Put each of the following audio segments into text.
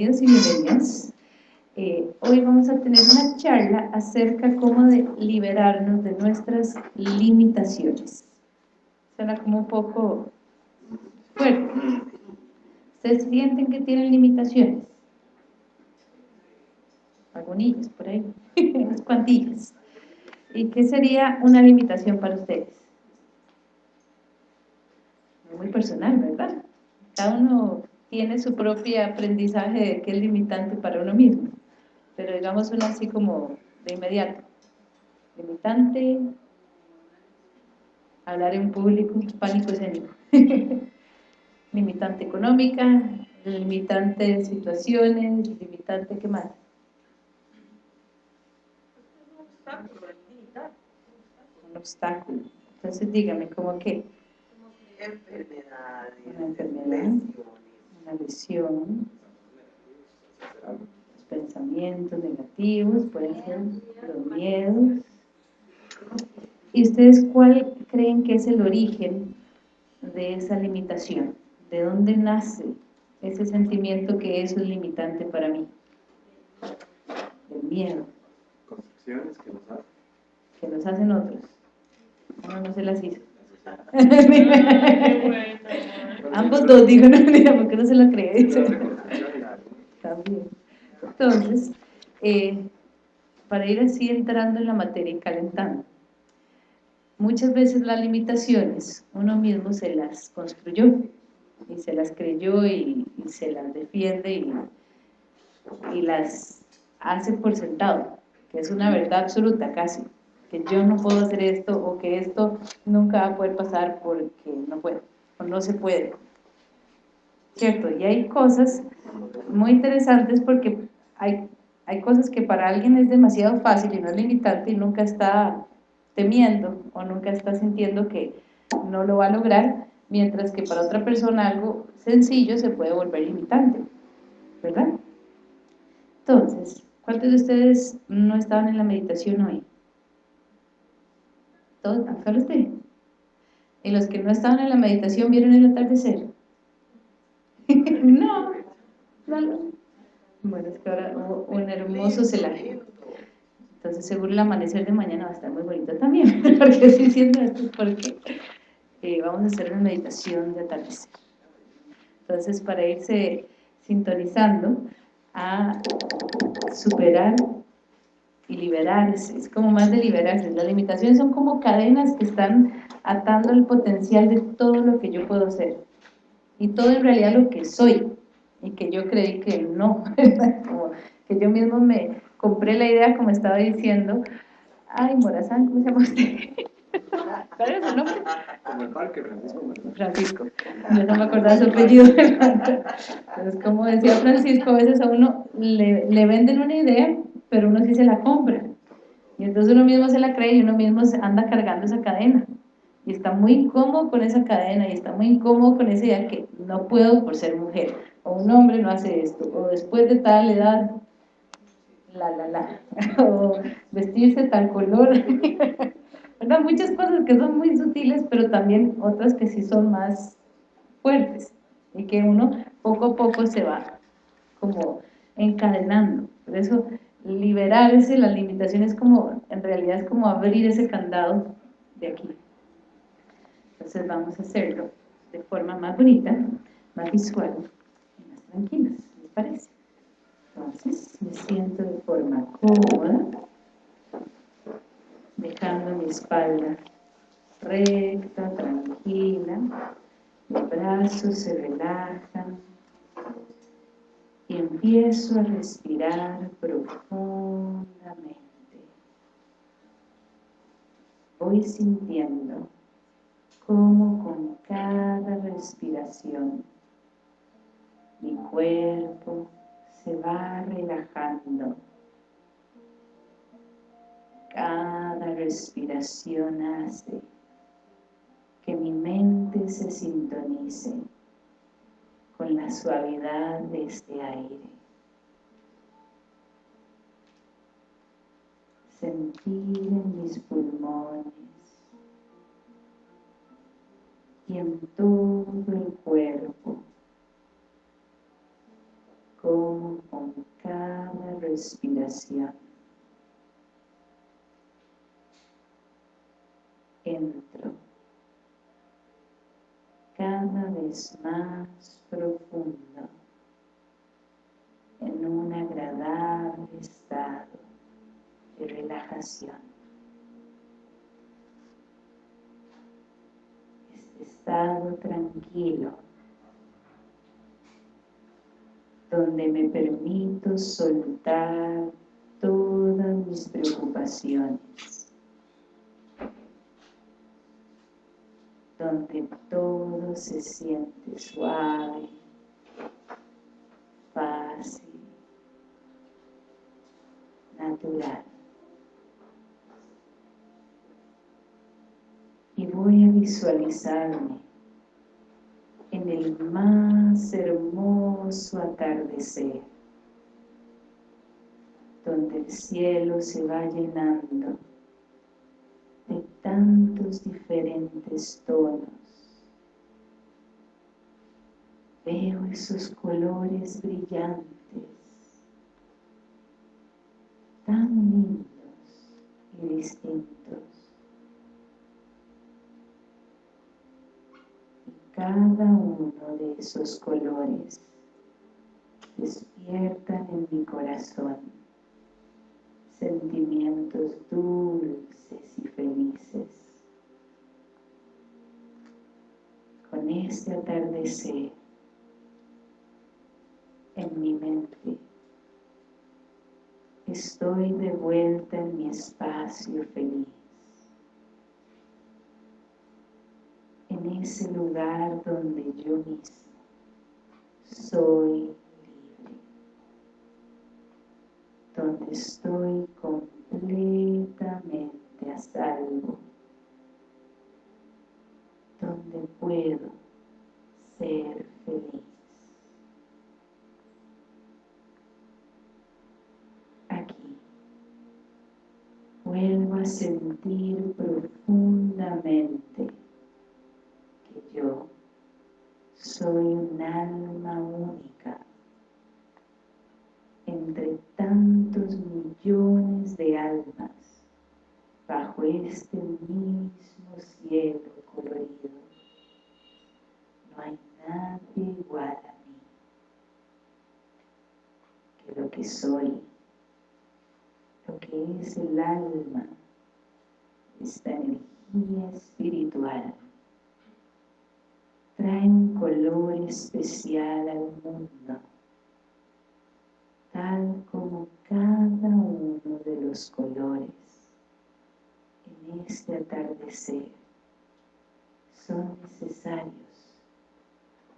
bienvenidos y bienvenidas. Eh, hoy vamos a tener una charla acerca cómo de liberarnos de nuestras limitaciones. Suena como un poco fuerte. ¿Ustedes sienten que tienen limitaciones? Algunos por ahí, unas cuantillas. ¿Y qué sería una limitación para ustedes? Muy personal, ¿verdad? Cada uno tiene su propio aprendizaje de qué es limitante para uno mismo. Pero digamos una así como de inmediato. Limitante, hablar en público, pánico escénico. limitante económica, limitante de situaciones, limitante, ¿qué más? Un obstáculo. Entonces dígame, ¿cómo qué? Enfermedades, una enfermedad, lesión, los pensamientos negativos, pueden ser los miedos. ¿Y ustedes cuál creen que es el origen de esa limitación? ¿De dónde nace ese sentimiento que eso es limitante para mí? El miedo. Construcciones que nos hacen. Que nos hacen otros. Uno no se las hizo. Ambos dos, digo, no, mira, porque no se lo cree. También. Entonces, eh, para ir así entrando en la materia y calentando, muchas veces las limitaciones uno mismo se las construyó y se las creyó y, y se las defiende y, y las hace por sentado, que es una verdad absoluta casi que yo no puedo hacer esto o que esto nunca va a poder pasar porque no puedo o no se puede. ¿Cierto? Y hay cosas muy interesantes porque hay, hay cosas que para alguien es demasiado fácil y no es limitante y nunca está temiendo o nunca está sintiendo que no lo va a lograr, mientras que para otra persona algo sencillo se puede volver limitante, ¿verdad? Entonces, ¿cuántos de ustedes no estaban en la meditación hoy? todos, usted. Y los que no estaban en la meditación vieron el atardecer. no, no. Bueno, es que ahora hubo un hermoso celaje. Entonces seguro el amanecer de mañana va a estar muy bonito también. porque estoy diciendo esto porque eh, vamos a hacer una meditación de atardecer. Entonces para irse sintonizando a superar y liberarse, es como más de liberarse. Las limitaciones son como cadenas que están atando el potencial de todo lo que yo puedo ser y todo en realidad lo que soy y que yo creí que no, como que yo mismo me compré la idea como estaba diciendo, ay Morazán, ¿cómo se llama usted? ¿Cuál es su nombre? Como el parque, Francisco. Francisco, yo no me acordaba su apellido. Entonces, como decía Francisco, a veces a uno le, le venden una idea pero uno sí se la compra. Y entonces uno mismo se la cree y uno mismo anda cargando esa cadena. Y está muy incómodo con esa cadena y está muy incómodo con esa idea que no puedo por ser mujer. O un hombre no hace esto. O después de tal edad, la, la, la. O vestirse tal color. ¿Verdad? Muchas cosas que son muy sutiles, pero también otras que sí son más fuertes. Y que uno poco a poco se va como encadenando. Por eso liberarse, la limitación es como, en realidad es como abrir ese candado de aquí. Entonces vamos a hacerlo de forma más bonita, más visual y más tranquila, ¿les parece? Entonces me siento de forma cómoda, dejando mi espalda recta, tranquila, mis brazos se relajan, y empiezo a respirar profundamente. Voy sintiendo cómo con cada respiración mi cuerpo se va relajando. Cada respiración hace que mi mente se sintonice con la suavidad de este aire. Sentir en mis pulmones y en todo el cuerpo cómo con cada respiración entro cada vez más profundo en un agradable estado de relajación. Este estado tranquilo donde me permito soltar todas mis preocupaciones, donde todo se siente suave, fácil, natural. Y voy a visualizarme en el más hermoso atardecer, donde el cielo se va llenando tantos diferentes tonos. Veo esos colores brillantes, tan lindos y distintos. cada uno de esos colores despiertan en mi corazón sentimientos dulces y felices. Con este atardecer en mi mente, estoy de vuelta en mi espacio feliz. en ese lugar donde yo mismo soy donde estoy completamente a salvo, donde puedo ser feliz. Aquí. Vuelvo a sentir profundamente yo soy un alma única entre tantos millones de almas bajo este mismo cielo colorido. No hay nadie igual a mí que lo que soy, lo que es el alma, esta energía espiritual trae un color especial al mundo, tal como cada uno de los colores en este atardecer son necesarios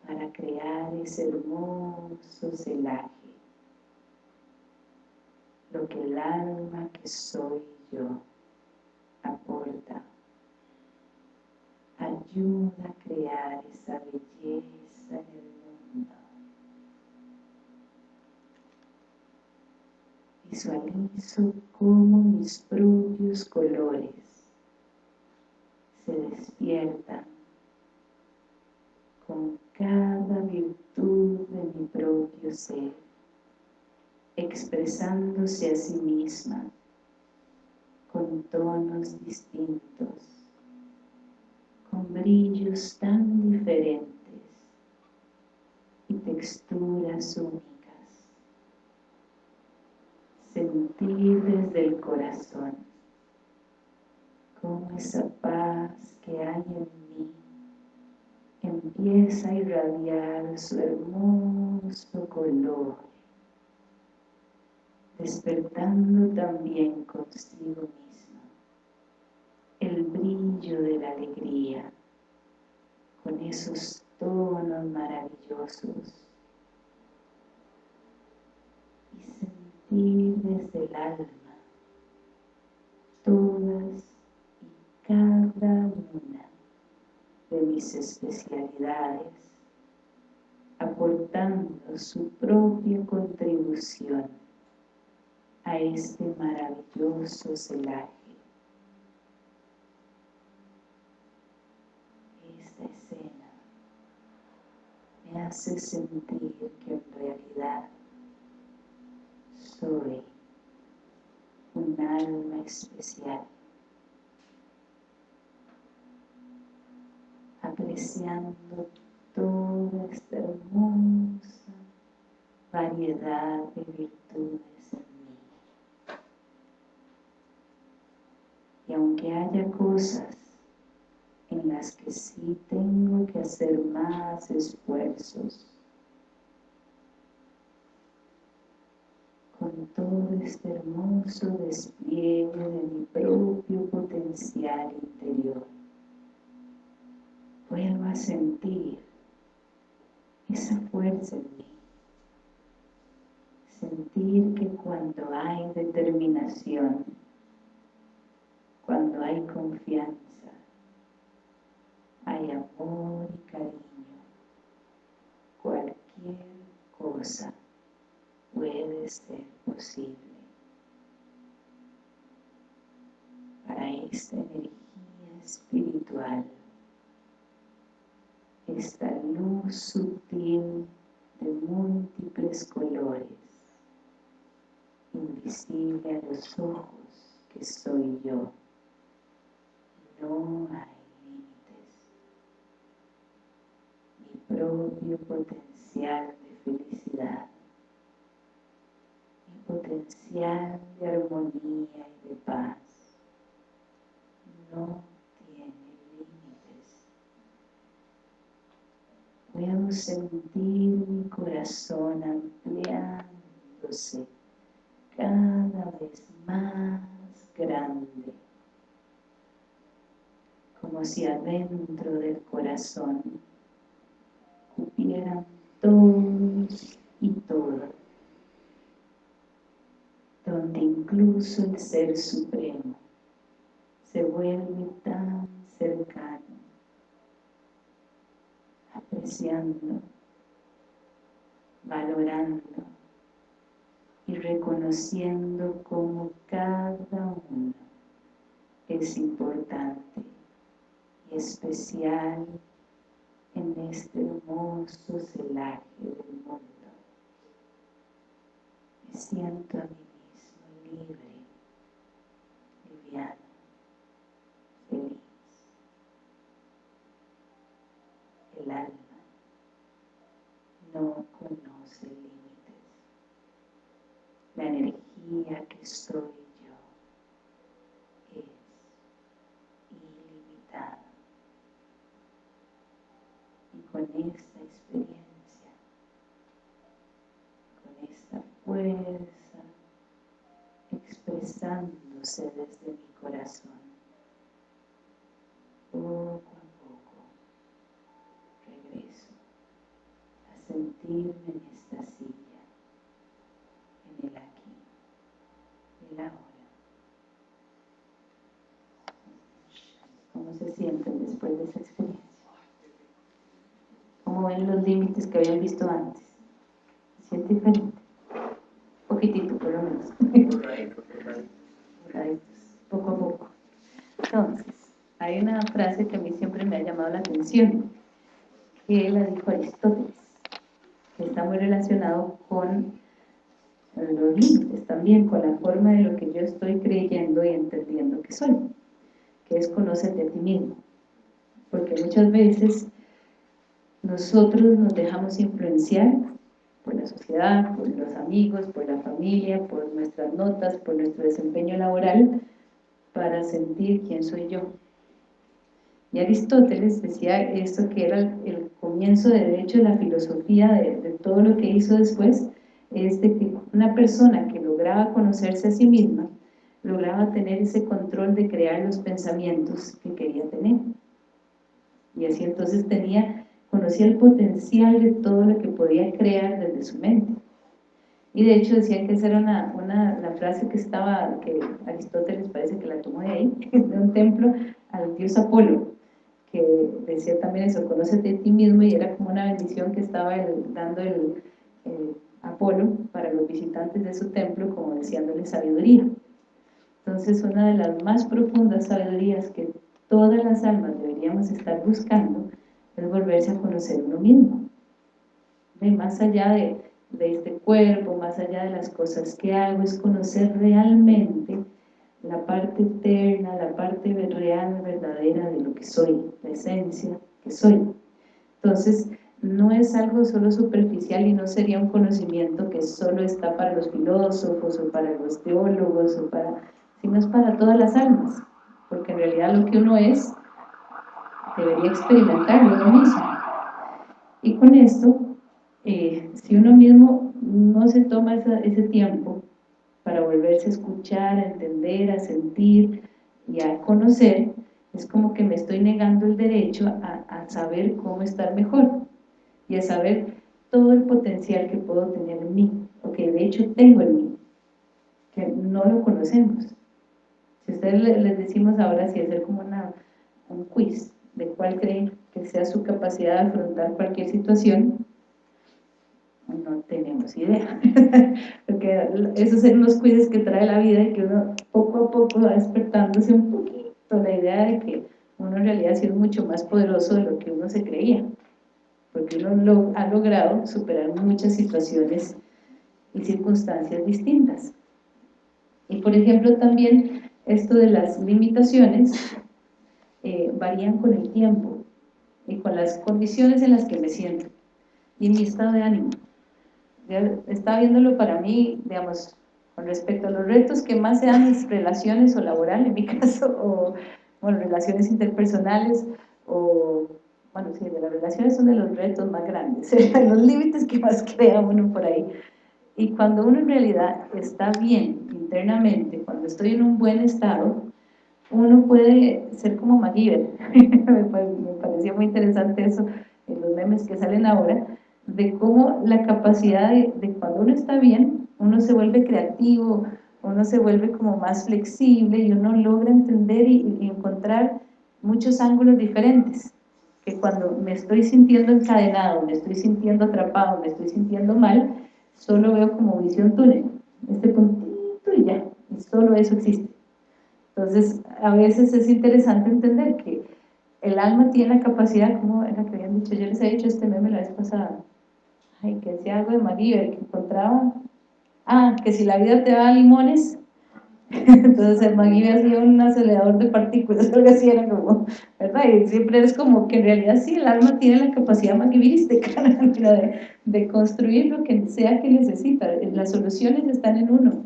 para crear ese hermoso celaje, lo que el alma que soy yo aporta. Ayuda a crear esa belleza en el mundo. Visualizo cómo mis propios colores se despiertan con cada virtud de mi propio ser, expresándose a sí misma con tonos distintos con brillos tan diferentes y texturas únicas. Sentir desde el corazón cómo esa paz que hay en mí empieza a irradiar su hermoso color, despertando también consigo mismo el brillo de la alegría con esos tonos maravillosos y desde el alma todas y cada una de mis especialidades aportando su propia contribución a este maravilloso celaje. Me hace sentir que en realidad soy un alma especial. Apreciando toda esta hermosa variedad de virtudes en mí. Y aunque haya cosas en las que sí tengo que hacer más esfuerzos, todo este hermoso despliegue de mi propio potencial interior. Vuelvo a sentir esa fuerza en mí. Sentir que cuando hay determinación, cuando hay confianza, hay amor y cariño, cualquier cosa puede ser posible para esta energía espiritual, esta luz sutil de múltiples colores, invisible a los ojos que soy yo. No hay límites. Mi propio potencial de felicidad potencial de armonía y de paz no tiene límites. Puedo sentir mi corazón ampliándose cada vez más grande, como si adentro del corazón cupieran todos y todas donde incluso el Ser Supremo se vuelve tan cercano, apreciando, valorando y reconociendo como cada uno es importante y especial en este hermoso celaje del mundo. Me siento a mí libre, liviano, feliz. El alma no conoce límites. La energía que soy yo es ilimitada. Y con esta experiencia, con esta fuerza, expresándose desde mi corazón. Poco a poco regreso a sentirme en esta silla, en el aquí, el ahora. ¿Cómo se sienten después de esa experiencia? ¿Cómo ven los límites que habían visto antes? ¿Se siente diferente? Un poquitito por lo menos poco a poco. Entonces, hay una frase que a mí siempre me ha llamado la atención, que la dijo Aristóteles, que está muy relacionado con los límites también, con la forma de lo que yo estoy creyendo y entendiendo que soy, que es conocerte a ti mismo. Porque muchas veces nosotros nos dejamos influenciar por la sociedad, por los amigos, por la familia, por nuestras notas, por nuestro desempeño laboral, para sentir quién soy yo. Y Aristóteles decía esto que era el comienzo de, de la filosofía de, de todo lo que hizo después, es de que una persona que lograba conocerse a sí misma, lograba tener ese control de crear los pensamientos que quería tener. Y así entonces tenía conocía el potencial de todo lo que podía crear desde su mente. Y de hecho decían que esa era una, una, la frase que estaba, que Aristóteles parece que la tomó de ahí, de un templo al dios Apolo, que decía también eso, conócete a ti mismo y era como una bendición que estaba dando el, Apolo para los visitantes de su templo, como deseándole sabiduría. Entonces una de las más profundas sabidurías que todas las almas deberíamos estar buscando es volverse a conocer uno mismo. Y más allá de, de este cuerpo, más allá de las cosas que hago, es conocer realmente la parte eterna, la parte real, verdadera de lo que soy, la esencia que soy. Entonces, no es algo solo superficial y no sería un conocimiento que solo está para los filósofos o para los teólogos, o para, sino es para todas las almas, porque en realidad lo que uno es debería experimentarlo uno mismo. Y con esto, eh, si uno mismo no se toma ese tiempo para volverse a escuchar, a entender, a sentir y a conocer, es como que me estoy negando el derecho a, a saber cómo estar mejor y a saber todo el potencial que puedo tener en mí, o que de hecho tengo en mí, que no lo conocemos. Si ustedes les decimos ahora si hacer como una, un quiz de cuál creen que sea su capacidad de afrontar cualquier situación, no tenemos idea. Porque esos son los quizzes que trae la vida y que uno poco a poco va despertándose un poquito la idea de que uno en realidad ha sido mucho más poderoso de lo que uno se creía porque uno lo, ha logrado superar muchas situaciones y circunstancias distintas. Y por ejemplo también esto de las limitaciones eh, varían con el tiempo y con las condiciones en las que me siento y en mi estado de ánimo. Estaba viéndolo para mí, digamos, con respecto a los retos que más se dan mis relaciones o laboral en mi caso, o bueno, relaciones interpersonales, o bueno, sí, de las relaciones son de los retos más grandes, los límites que más crea uno por ahí. Y cuando uno en realidad está bien internamente, cuando estoy en un buen estado, uno puede ser como MacGyver. me parecía muy interesante eso en los memes que salen ahora, de cómo la capacidad de, cuando uno está bien, uno se vuelve creativo, uno se vuelve como más flexible y uno logra entender y encontrar muchos ángulos diferentes que cuando me estoy sintiendo encadenado, me estoy sintiendo atrapado, me estoy sintiendo mal, solo veo como visión túnel, este puntito y ya, y solo eso existe. Entonces, a veces es interesante entender que el alma tiene la capacidad, como era que habían dicho, yo les he dicho este meme la vez pasada, ay, que decía algo de María, que encontraba, ah, que si la vida te da limones, entonces el McGee sido un acelerador de partículas, algo así era como, ¿verdad? Y siempre es como que en realidad sí, el alma tiene la capacidad McGeeística de, de construir lo que sea que necesita, las soluciones están en uno.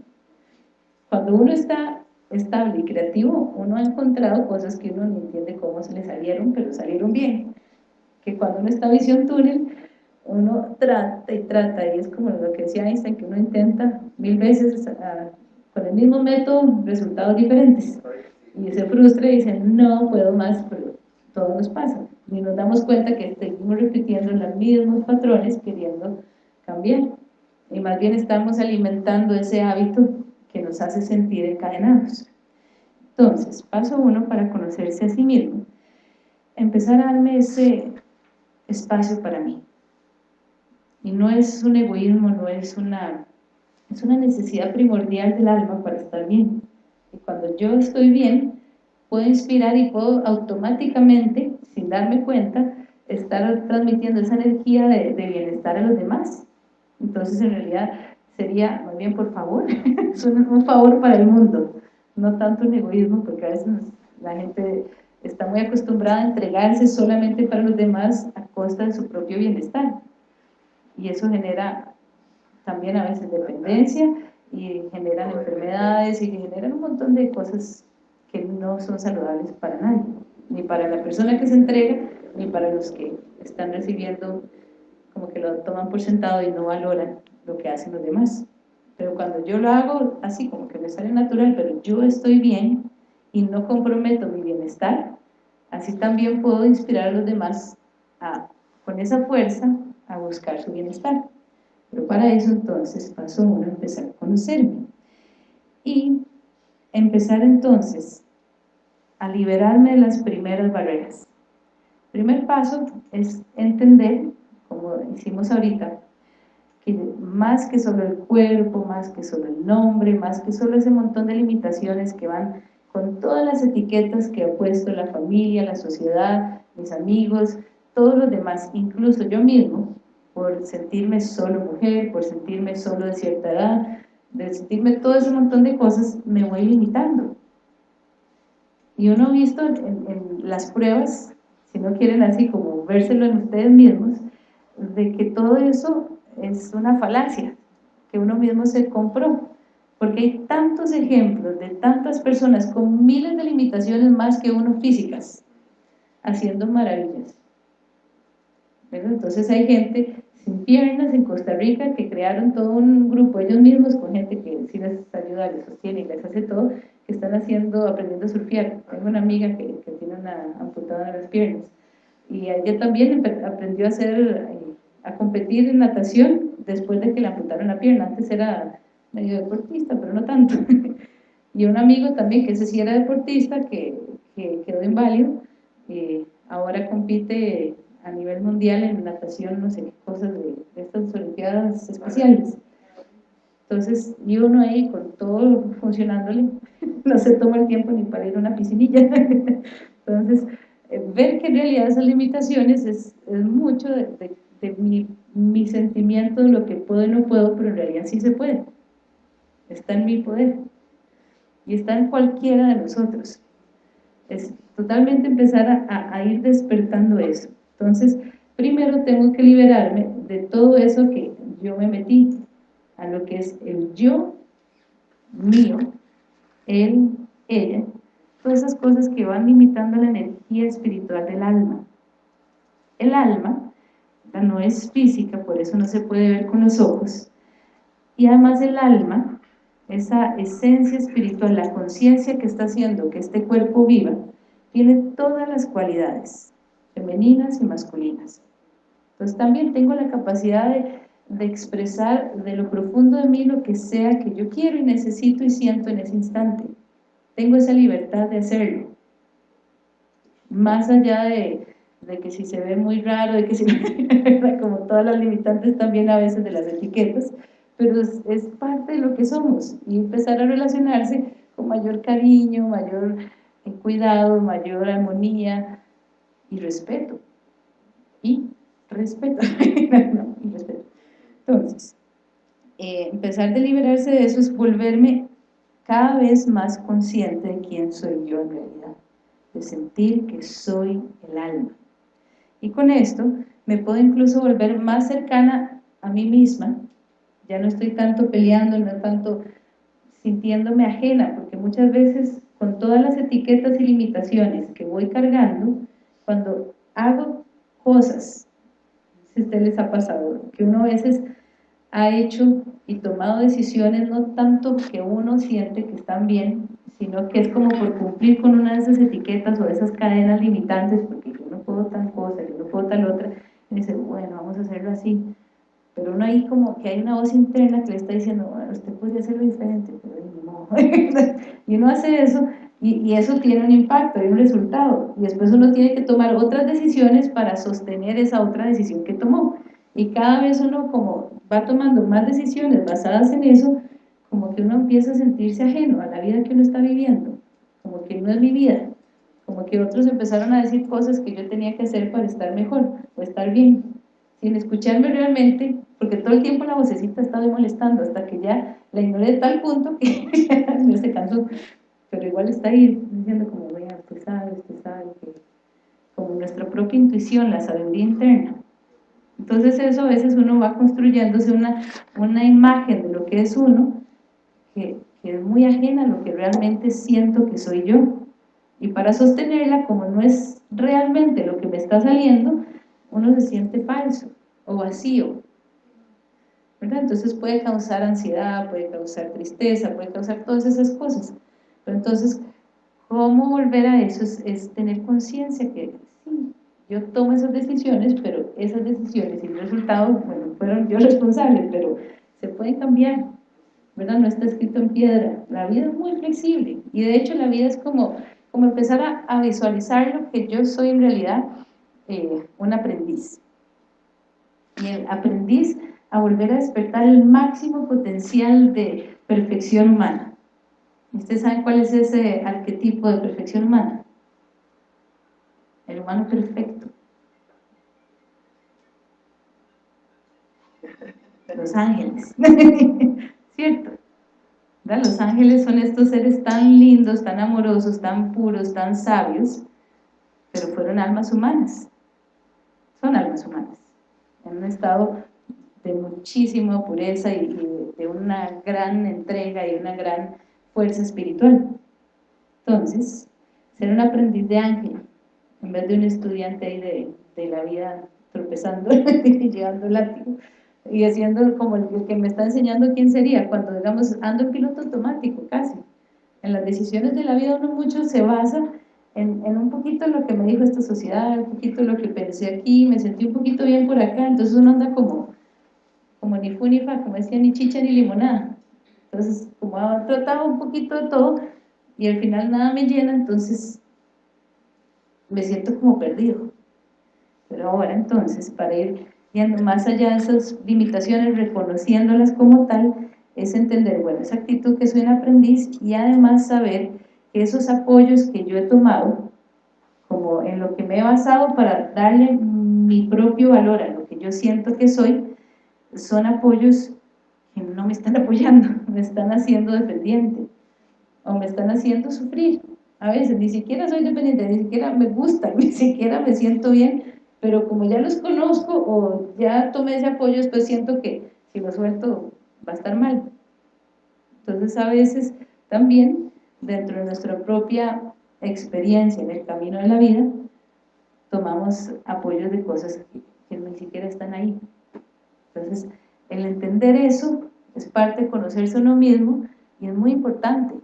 Cuando uno está estable y creativo, uno ha encontrado cosas que uno no entiende cómo se le salieron, pero salieron bien. Que cuando uno está visión túnel, uno trata y trata, y es como lo que decía Einstein, que uno intenta mil veces con el mismo método, resultados diferentes. Y se frustra y dice, no puedo más, pero todo nos pasa. Y nos damos cuenta que seguimos repitiendo los mismos patrones queriendo cambiar. Y más bien estamos alimentando ese hábito que nos hace sentir encadenados. Entonces, paso uno para conocerse a sí mismo. Empezar a darme ese espacio para mí. Y no es un egoísmo, no es una es una necesidad primordial del alma para estar bien. Y cuando yo estoy bien, puedo inspirar y puedo automáticamente, sin darme cuenta, estar transmitiendo esa energía de, bienestar a los demás. Entonces, en realidad, sería, muy bien, por favor, es un, favor para el mundo, no tanto un egoísmo, porque a veces la gente está muy acostumbrada a entregarse solamente para los demás a costa de su propio bienestar. Y eso genera también a veces dependencia y generan enfermedades y generan un montón de cosas que no son saludables para nadie, ni para la persona que se entrega, ni para los que están recibiendo, como que lo toman por sentado y no valoran lo que hacen los demás. Pero cuando yo lo hago así, como que me sale natural, pero yo estoy bien y no comprometo mi bienestar, así también puedo inspirar a los demás a, con esa fuerza a buscar su bienestar. Pero para eso entonces pasó uno empezar a conocerme. Y empezar entonces a liberarme de las primeras barreras. El primer paso es entender, como hicimos ahorita, que más que solo el cuerpo, más que solo el nombre, más que solo ese montón de limitaciones que van con todas las etiquetas que ha puesto la familia, la sociedad, mis amigos, todos los demás, incluso yo mismo, por sentirme solo mujer, por sentirme solo de cierta edad, de sentirme todo ese montón de cosas, me voy limitando. Y uno ha visto en, en las pruebas, si no quieren así como vérselo en ustedes mismos, de que todo eso es una falacia, que uno mismo se compró. Porque hay tantos ejemplos de tantas personas con miles de limitaciones más que uno físicas, haciendo maravillas. Entonces hay gente sin piernas en Costa Rica que crearon todo un grupo ellos mismos con gente que sí les ayuda, les sostiene y les hace todo, que están haciendo, aprendiendo a surfear. Tengo una amiga que, que tiene una amputada en las piernas y ella también aprendió a hacer, a competir en natación después de que le amputaron la pierna. Antes era medio deportista, pero no tanto. y un amigo también, que ese sí era deportista, que, que quedó inválido, eh, ahora compite a nivel mundial en natación, no sé cosas de, estas olimpiadas especiales. Entonces, y uno ahí con todo funcionándole, no se toma el tiempo ni para ir a una piscinilla. Entonces, eh, ver que en realidad esas limitaciones es, es mucho de, de, mi, mi, sentimiento de lo que puedo y no puedo, pero en realidad sí se puede. Está en mi poder. Y está en cualquiera de nosotros. Es totalmente empezar a, a ir despertando eso. Entonces, primero tengo que liberarme de todo eso que yo me metí, a lo que es el yo mío, él, ella, todas esas cosas que van limitando la energía espiritual del alma. El alma no es física, por eso no se puede ver con los ojos, y además el alma, esa esencia espiritual, la conciencia que está haciendo que este cuerpo viva, tiene todas las cualidades femeninas y masculinas. Entonces también tengo la capacidad de, expresar de lo profundo de mí lo que sea que yo quiero y necesito y siento en ese instante. Tengo esa libertad de hacerlo. Más allá de, que si se ve muy raro, de que si, como todas las limitantes también a veces de las etiquetas, pero es, es parte de lo que somos y empezar a relacionarse con mayor cariño, mayor cuidado, mayor armonía, y respeto. Y respeto. y respeto. Entonces, eh, empezar de liberarse de eso es volverme cada vez más consciente de quién soy yo en realidad, de sentir que soy el alma. Y con esto me puedo incluso volver más cercana a mí misma, ya no estoy tanto peleando, no tanto sintiéndome ajena, porque muchas veces con todas las etiquetas y limitaciones que voy cargando, cuando hago cosas, si a usted les ha pasado, que uno a veces ha hecho y tomado decisiones no tanto que uno siente que están bien, sino que es como por cumplir con una de esas etiquetas o esas cadenas limitantes, porque yo no puedo tal cosa, yo no puedo tal otra, y dice, bueno, vamos a hacerlo así. Pero uno ahí como que hay una voz interna que le está diciendo, bueno, usted podría hacerlo diferente, pero no. y uno hace eso y, eso tiene un impacto, hay un resultado. Y después uno tiene que tomar otras decisiones para sostener esa otra decisión que tomó. Y cada vez uno como va tomando más decisiones basadas en eso, como que uno empieza a sentirse ajeno a la vida que uno está viviendo. Como que no es mi vida. Como que otros empezaron a decir cosas que yo tenía que hacer para estar mejor o estar bien. Sin escucharme realmente, porque todo el tiempo la vocecita estaba molestando hasta que ya la ignoré de tal punto que ya se cansó pero igual está ahí diciendo como, vea, usted sabe, usted sabe, que como nuestra propia intuición, la sabiduría interna. Entonces eso a veces uno va construyéndose una, una imagen de lo que es uno, que, que es muy ajena a lo que realmente siento que soy yo. Y para sostenerla, como no es realmente lo que me está saliendo, uno se siente falso o vacío. ¿verdad? Entonces puede causar ansiedad, puede causar tristeza, puede causar todas esas cosas entonces, ¿cómo volver a eso? Es, tener conciencia que sí, yo tomo esas decisiones, pero esas decisiones y el resultado, bueno, fueron yo responsable, pero se pueden cambiar, ¿verdad? No está escrito en piedra. La vida es muy flexible y de hecho la vida es como, como empezar a, visualizar lo que yo soy en realidad, eh, un aprendiz. Y el aprendiz a volver a despertar el máximo potencial de perfección humana. ¿Ustedes saben cuál es ese arquetipo de perfección humana? El humano perfecto. los ángeles, ¿cierto? Los ángeles son estos seres tan lindos, tan amorosos, tan puros, tan sabios, pero fueron almas humanas, son almas humanas, en un estado de muchísima pureza y, de una gran entrega y una gran fuerza espiritual. Entonces, ser un aprendiz de ángel, en vez de un estudiante ahí de, de la vida tropezando y llevando látigo, y haciendo como el que me está enseñando quién sería, cuando digamos ando en piloto automático casi. En las decisiones de la vida uno mucho se basa en, en, un poquito lo que me dijo esta sociedad, un poquito lo que pensé aquí, me sentí un poquito bien por acá, entonces uno anda como, como ni fu ni fa, como decía, ni chicha ni limonada. Entonces, como ha tratado un poquito de todo y al final nada me llena, entonces me siento como perdido. Pero ahora entonces, para ir yendo más allá de esas limitaciones, reconociéndolas como tal, es entender, bueno, esa actitud que soy un aprendiz y además saber que esos apoyos que yo he tomado, como en lo que me he basado para darle mi propio valor a lo que yo siento que soy, son apoyos que no me están apoyando, me están haciendo dependiente o me están haciendo sufrir. A veces ni siquiera soy dependiente, ni siquiera me gusta, ni siquiera me siento bien, pero como ya los conozco o ya tomé ese apoyo, después siento que si lo suelto va a estar mal. Entonces a veces también dentro de nuestra propia experiencia en el camino de la vida, tomamos apoyos de cosas que, ni siquiera están ahí. Entonces, el entender eso es parte de conocerse uno mismo y es muy importante,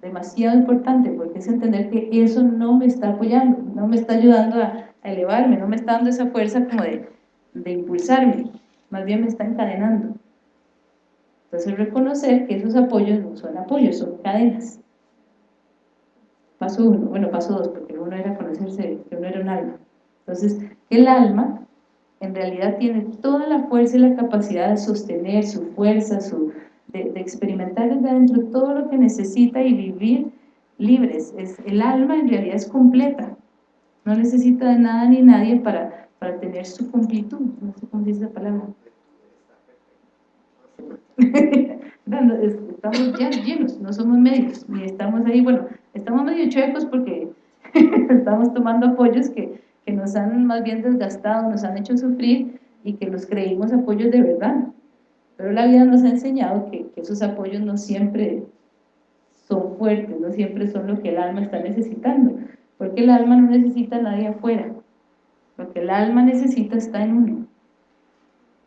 demasiado importante, porque es entender que eso no me está apoyando, no me está ayudando a, elevarme, no me está dando esa fuerza como de, de impulsarme, más bien me está encadenando. Entonces reconocer que esos apoyos no son apoyos, son cadenas. Paso uno, bueno, paso dos, porque uno era conocerse que uno era un alma. Entonces, el alma en realidad tiene toda la fuerza y la capacidad de sostener su fuerza, su, de, de experimentar desde adentro todo lo que necesita y vivir libres. Es, el alma en realidad es completa, no necesita de nada ni nadie para, para tener su completud, no sé cómo dice esa palabra. estamos ya llenos, no somos medios, ni estamos ahí, bueno, estamos medio chuecos porque estamos tomando apoyos que, que nos han más bien desgastado, nos han hecho sufrir y que los creímos apoyos de verdad. Pero la vida nos ha enseñado que, que esos apoyos no siempre son fuertes, no siempre son lo que el alma está necesitando. Porque el alma no necesita a nadie afuera. Lo que el alma necesita está en uno.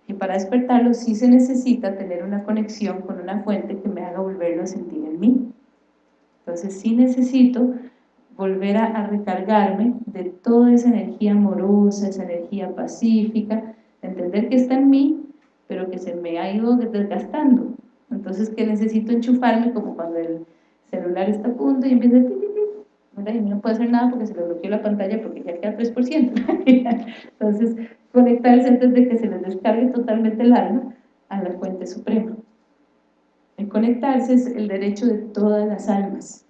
Y para despertarlo sí se necesita tener una conexión con una fuente que me haga volverlo a sentir en mí. Entonces sí necesito volver a, recargarme de toda esa energía amorosa, esa energía pacífica, entender que está en mí, pero que se me ha ido desgastando. Entonces que necesito enchufarme como cuando el celular está a punto y empieza a y no puede hacer nada porque se le bloqueó la pantalla porque ya queda 3%. Entonces, conectarse antes de que se les descargue totalmente el alma a la fuente suprema. El conectarse es el derecho de todas las almas,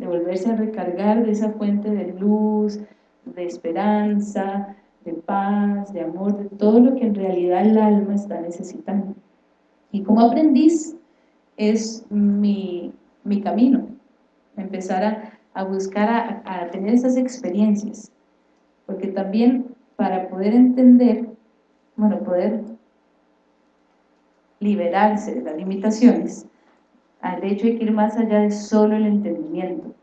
de volverse a recargar de esa fuente de luz, de esperanza, de paz, de amor, de todo lo que en realidad el alma está necesitando. Y como aprendiz es mi, mi camino, empezar a a buscar a, tener esas experiencias, porque también para poder entender, bueno, poder liberarse de las limitaciones, al hecho hay que ir más allá de solo el entendimiento,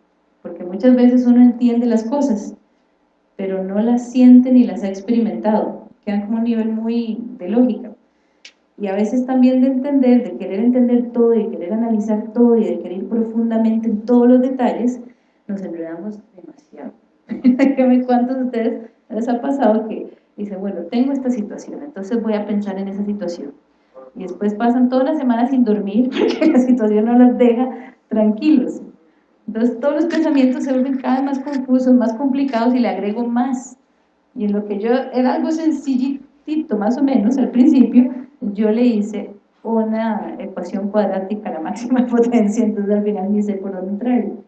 porque muchas veces uno entiende las cosas, pero no las siente ni las ha experimentado, quedan como un nivel muy de lógica. Y a veces también de entender, de querer entender todo y de querer analizar todo y de querer ir profundamente en todos los detalles, nos enredamos demasiado. ¿Cuántos de ustedes les ha pasado que dice, bueno, tengo esta situación, entonces voy a pensar en esa situación? Y después pasan toda la semana sin dormir porque la situación no las deja tranquilos. Entonces todos los pensamientos se vuelven cada vez más confusos, más complicados y le agrego más. Y en lo que yo era algo sencillito, más o menos, al principio, yo le hice una ecuación cuadrática a la máxima potencia, entonces al final ni sé por dónde traerlo.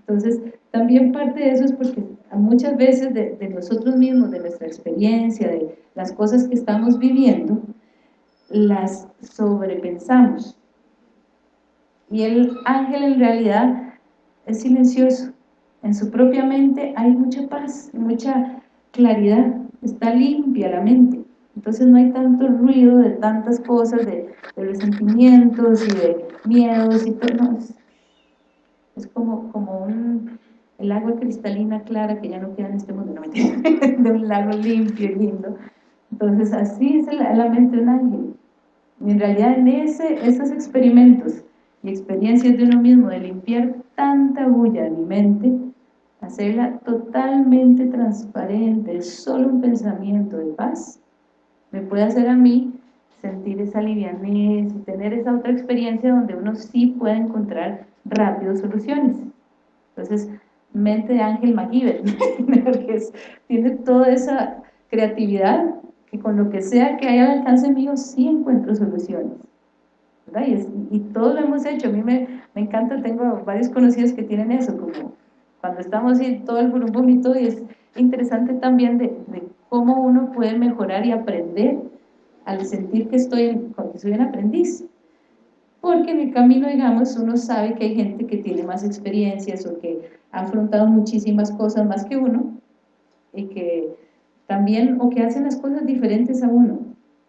Entonces, también parte de eso es porque muchas veces de, de, nosotros mismos, de nuestra experiencia, de las cosas que estamos viviendo, las sobrepensamos. Y el ángel en realidad es silencioso. En su propia mente hay mucha paz, mucha claridad, está limpia la mente. Entonces no hay tanto ruido de tantas cosas, de, de resentimientos y de miedos y todo. es, como, como un, el agua cristalina clara que ya no queda en este mundo, no de un lago limpio y lindo. Entonces así es la, la mente de un ángel. En realidad en ese, esos experimentos y experiencias de uno mismo, de limpiar tanta bulla en mi mente, hacerla totalmente transparente, solo un pensamiento de paz, me puede hacer a mí sentir esa livianez y tener esa otra experiencia donde uno sí puede encontrar rápido soluciones. Entonces, mente de Ángel MacGyver, porque tiene toda esa creatividad que con lo que sea que haya al alcance mío sí encuentro soluciones. Y, y, todo lo hemos hecho, a mí me, me, encanta, tengo varios conocidos que tienen eso, como cuando estamos en todo el vomito y es interesante también de, de cómo uno puede mejorar y aprender al sentir que estoy, que soy un aprendiz. Porque en el camino, digamos, uno sabe que hay gente que tiene más experiencias o que ha afrontado muchísimas cosas más que uno y que también, o que hacen las cosas diferentes a uno.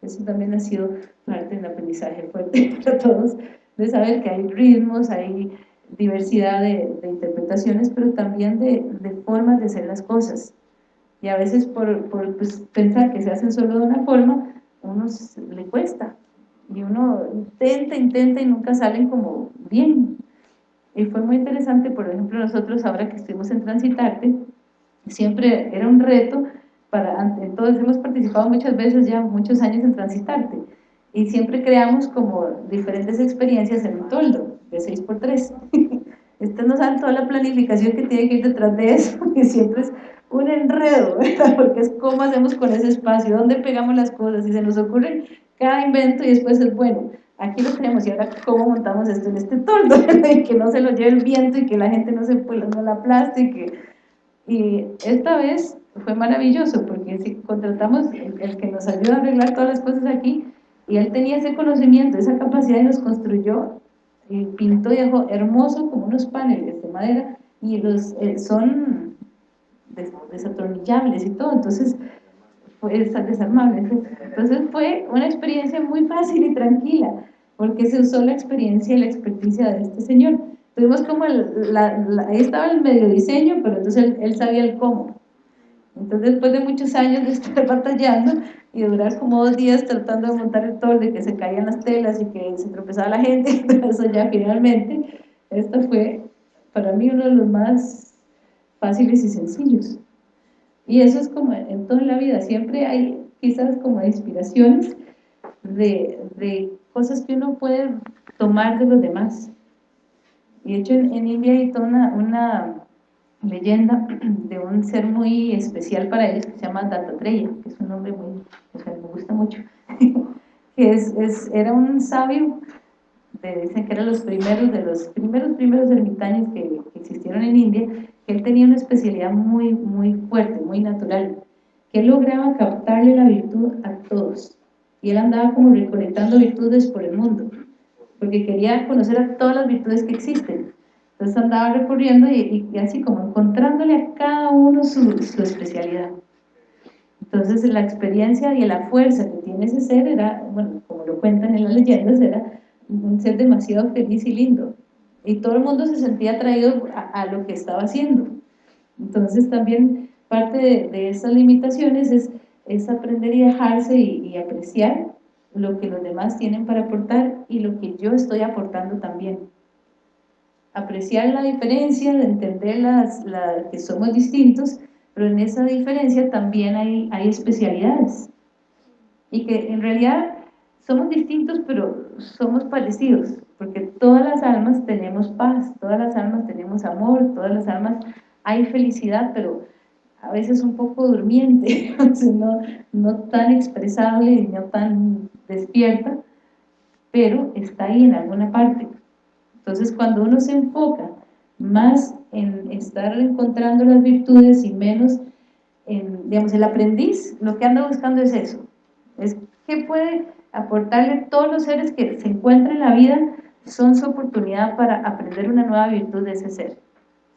Eso también ha sido parte del aprendizaje fuerte para todos, de saber que hay ritmos, hay diversidad de, interpretaciones, pero también de, de formas de hacer las cosas y a veces por, por pues, pensar que se hacen solo de una forma, uno le cuesta y uno intenta, intenta y nunca salen como bien. Y fue muy interesante, por ejemplo, nosotros ahora que estuvimos en Transitarte, siempre era un reto para, entonces hemos participado muchas veces ya muchos años en Transitarte y siempre creamos como diferentes experiencias en un toldo de 6x3. Ustedes no saben toda la planificación que tiene que ir detrás de eso, y siempre es un enredo, porque es cómo hacemos con ese espacio, dónde pegamos las cosas, y se nos ocurre cada invento y después es bueno, aquí lo tenemos y ahora cómo montamos esto en este toldo, y que no se lo lleve el viento y que la gente no se no la aplaste y que... Y esta vez fue maravilloso porque si contratamos el, el que nos ayuda a arreglar todas las cosas aquí y él tenía ese conocimiento, esa capacidad y nos construyó y pintó y dejó hermoso como unos paneles de madera y los eh, son desatornillables y todo, entonces fue desarmable. Entonces fue una experiencia muy fácil y tranquila, porque se usó la experiencia y la experticia de este señor. Tuvimos como, el, la, ahí estaba el medio diseño, pero entonces él, sabía el cómo. Entonces después de muchos años de estar batallando y durar como dos días tratando de montar el tolde, que se caían las telas y que se tropezaba la gente, eso ya finalmente, esto fue para mí uno de los más fáciles y sencillos. Y eso es como en toda la vida, siempre hay quizás como inspiraciones de, de cosas que uno puede tomar de los demás. Y de hecho en, India hay toda una, leyenda de un ser muy especial para ellos que se llama Dattatreya, que es un nombre muy, o sea, me gusta mucho, que es, es, era un sabio, dicen que eran los primeros de los primeros primeros ermitaños que, que existieron en India, él tenía una especialidad muy, muy fuerte, muy natural, que él lograba captarle la virtud a todos. Y él andaba como recolectando virtudes por el mundo, porque quería conocer a todas las virtudes que existen. Entonces andaba recorriendo y, así como encontrándole a cada uno su, especialidad. Entonces la experiencia y la fuerza que tiene ese ser era, bueno, como lo cuentan en las leyendas, era un ser demasiado feliz y lindo y todo el mundo se sentía atraído a, lo que estaba haciendo. Entonces también parte de, esas limitaciones es, es, aprender y dejarse y, apreciar lo que los demás tienen para aportar y lo que yo estoy aportando también. Apreciar la diferencia, entender las, que somos distintos, pero en esa diferencia también hay, especialidades. Y que en realidad somos distintos, pero somos parecidos porque todas las almas tenemos paz, todas las almas tenemos amor, todas las almas hay felicidad, pero a veces un poco durmiente, no, no tan expresable no tan despierta, pero está ahí en alguna parte. Entonces cuando uno se enfoca más en estar encontrando las virtudes y menos en, digamos, el aprendiz, lo que anda buscando es eso, es que puede aportarle todos los seres que se encuentran en la vida, son su oportunidad para aprender una nueva virtud de ese ser.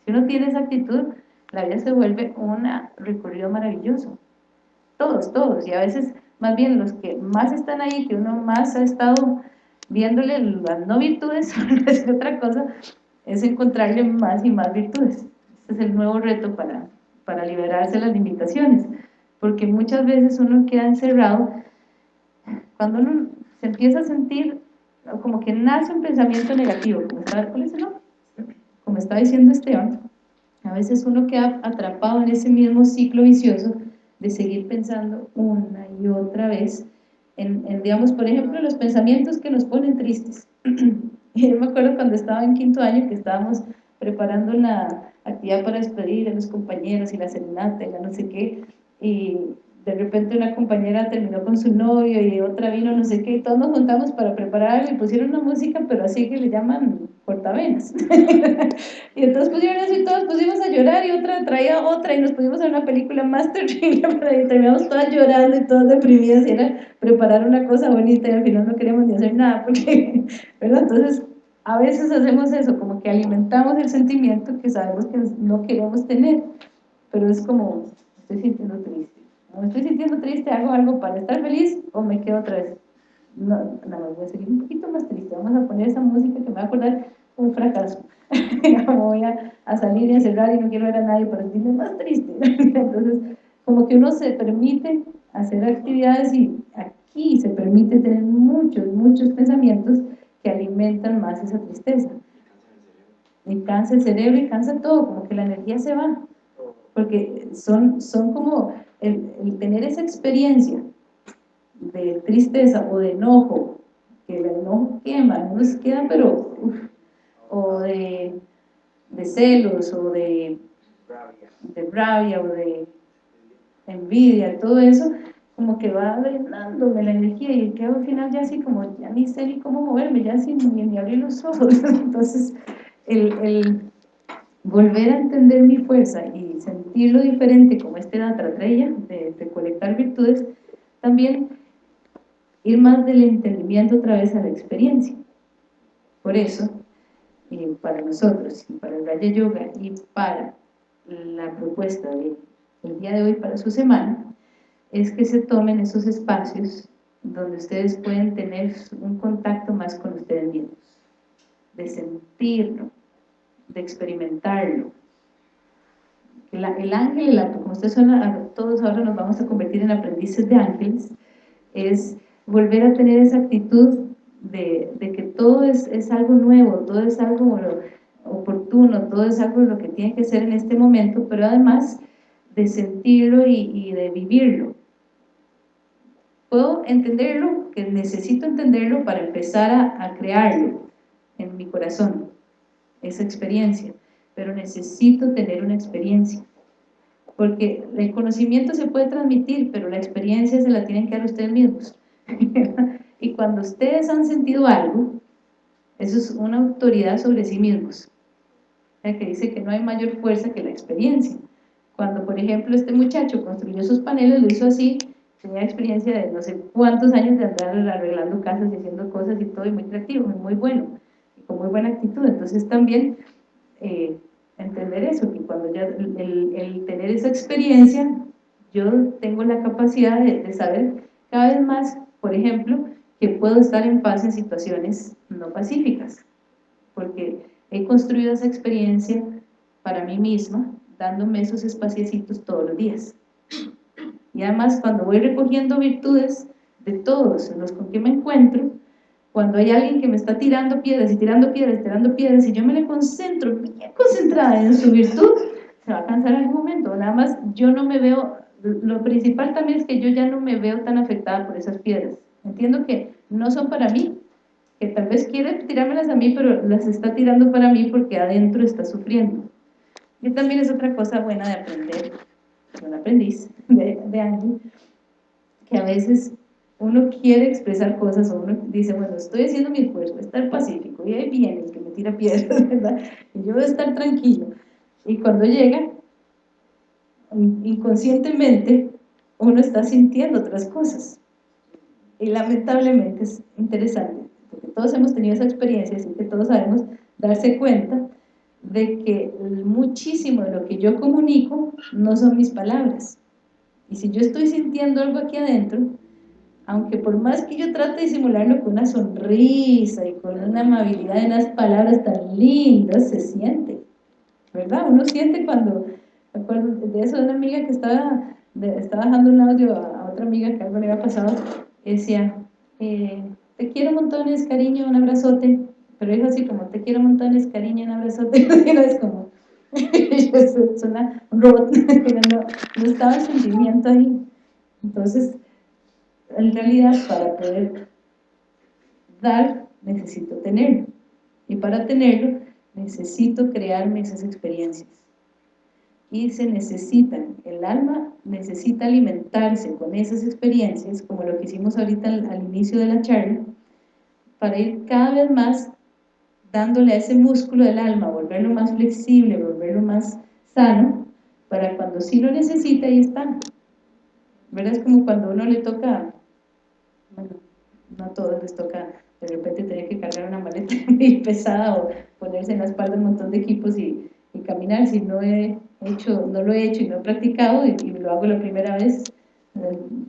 Si uno tiene esa actitud, la vida se vuelve un recorrido maravilloso. Todos, todos, y a veces más bien los que más están ahí, que uno más ha estado viéndole las no virtudes, es otra cosa, es encontrarle más y más virtudes. Este es el nuevo reto para, para liberarse de las limitaciones, porque muchas veces uno queda encerrado, cuando uno se empieza a sentir como que nace un pensamiento negativo, como está, como está diciendo Esteban, a veces uno queda atrapado en ese mismo ciclo vicioso de seguir pensando una y otra vez en, digamos, por ejemplo, los pensamientos que nos ponen tristes. Yo me acuerdo cuando estaba en quinto año que estábamos preparando la actividad para despedir a los compañeros y la serenata y la no sé qué, y de repente una compañera terminó con su novio y otra vino no sé qué, y todos nos juntamos para preparar y pusieron una música, pero así que le llaman cortavenas. y entonces pusieron eso y todos pusimos a llorar y otra traía otra y nos pusimos a una película más terrible y terminamos todas llorando y todas deprimidas y era preparar una cosa bonita y al final no queríamos ni hacer nada porque, ¿verdad? Entonces a veces hacemos eso, como que alimentamos el sentimiento que sabemos que no queremos tener, pero es como, estoy sintiendo triste me estoy sintiendo triste, hago algo para estar feliz o me quedo otra vez. No, nada más voy a seguir un poquito más triste, vamos a poner esa música que me va a acordar un fracaso. voy a, a, salir y a cerrar y no quiero ver a nadie para sentirme más triste. Entonces, como que uno se permite hacer actividades y aquí se permite tener muchos, muchos pensamientos que alimentan más esa tristeza. Y cansa el cerebro y cansa todo, como que la energía se va. Porque son, son como el, tener esa experiencia de tristeza o de enojo, que el enojo quema, no nos queda, pero, o de, celos, o de, de rabia, o de envidia, todo eso, como que va drenándome la energía y quedo al final ya así como, ya ni sé ni cómo moverme, ya sin ni, abrir los ojos, entonces el, volver a entender mi fuerza y sentirlo diferente como este Datratraya, de recolectar virtudes, también ir más del entendimiento otra vez a la experiencia. Por eso, para nosotros, para el Raya Yoga y para la propuesta del día de hoy para su semana, es que se tomen esos espacios donde ustedes pueden tener un contacto más con ustedes mismos, de sentirlo, de experimentarlo. El, el ángel, como ustedes son, todos ahora nos vamos a convertir en aprendices de ángeles, es volver a tener esa actitud de, que todo es, es, algo nuevo, todo es algo oportuno, todo es algo lo que tiene que ser en este momento, pero además de sentirlo y, de vivirlo. Puedo entenderlo, que necesito entenderlo para empezar a, a crearlo en mi corazón esa experiencia, pero necesito tener una experiencia, porque el conocimiento se puede transmitir, pero la experiencia se la tienen que dar ustedes mismos. y cuando ustedes han sentido algo, eso es una autoridad sobre sí mismos, que dice que no hay mayor fuerza que la experiencia. Cuando, por ejemplo, este muchacho construyó sus paneles, lo hizo así, tenía experiencia de no sé cuántos años de andar arreglando casas y haciendo cosas y todo, y muy creativo, muy bueno con muy buena actitud. Entonces también eh, entender eso, que cuando ya el, tener esa experiencia, yo tengo la capacidad de, saber cada vez más, por ejemplo, que puedo estar en paz en situaciones no pacíficas, porque he construido esa experiencia para mí misma, dándome esos espaciecitos todos los días. Y además, cuando voy recogiendo virtudes de todos los con que me encuentro, cuando hay alguien que me está tirando piedras y tirando piedras y tirando piedras y yo me le concentro, bien concentrada en su virtud, se va a cansar en algún momento. Nada más yo no me veo, lo principal también es que yo ya no me veo tan afectada por esas piedras. Entiendo que no son para mí, que tal vez quiere tirármelas a mí, pero las está tirando para mí porque adentro está sufriendo. Y también es otra cosa buena de aprender, un aprendiz de, de que a veces uno quiere expresar cosas o uno dice, bueno, estoy haciendo mi esfuerzo, estar pacífico, y ahí viene el que me tira piedras, ¿verdad? Y yo voy a estar tranquilo. Y cuando llega, inconscientemente, uno está sintiendo otras cosas. Y lamentablemente es interesante, porque todos hemos tenido esa experiencia, así que todos sabemos darse cuenta de que muchísimo de lo que yo comunico no son mis palabras. Y si yo estoy sintiendo algo aquí adentro, aunque por más que yo trate de simularlo con una sonrisa y con una amabilidad y unas palabras tan lindas, se siente, ¿verdad? Uno siente cuando, me acuerdo de eso una amiga que estaba, estaba dejando un audio a, otra amiga que algo le había pasado, decía, eh, te quiero montones, cariño, un abrazote, pero dijo así como, te quiero montones, cariño, un abrazote, es como, suena un robot, no, no estaba sentimiento ahí, entonces, en realidad para poder dar necesito tenerlo y para tenerlo necesito crearme esas experiencias y se necesitan, el alma necesita alimentarse con esas experiencias como lo que hicimos ahorita al, al inicio de la charla para ir cada vez más dándole a ese músculo del alma, volverlo más flexible, volverlo más sano, para cuando sí lo necesita, ahí está. ¿Verdad? Es como cuando uno le toca bueno, no a todos les toca de repente tener que cargar una maleta muy pesada o ponerse en la espalda un montón de equipos y, caminar, si no he hecho, no lo he hecho y no he practicado y, lo hago la primera vez,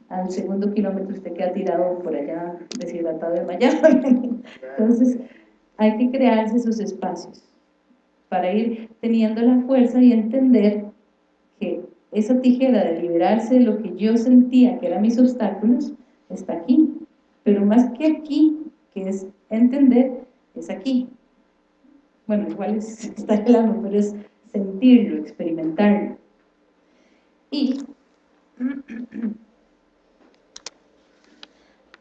al segundo kilómetro usted queda tirado por allá deshidratado de mañana entonces hay que crearse esos espacios para ir teniendo la fuerza y entender que esa tijera de liberarse de lo que yo sentía que eran mis obstáculos está aquí pero más que aquí, que es entender, es aquí. Bueno, igual es, está el alma, pero es sentirlo, experimentarlo. Y